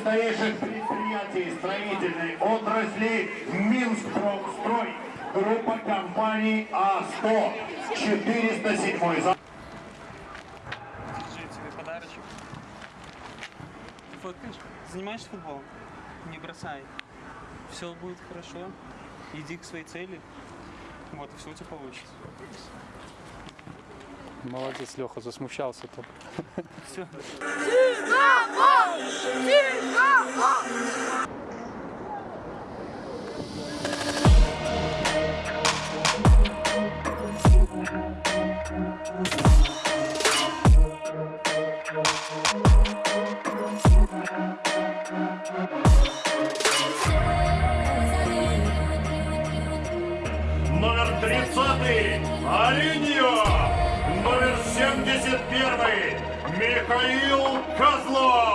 крупнейших предприятий строительной отрасли Минскпрокстрой. Группа компаний А100. 407 за... Держи тебе подарочек. Ты фоткаешь? Занимаешься футболом? Не бросай. Все будет хорошо. Иди к своей цели. Вот, и все у тебя получится. Молодец, Леха, засмущался там. Все. Номер 30 Алиньо. Номер 71 Михаил Козлов.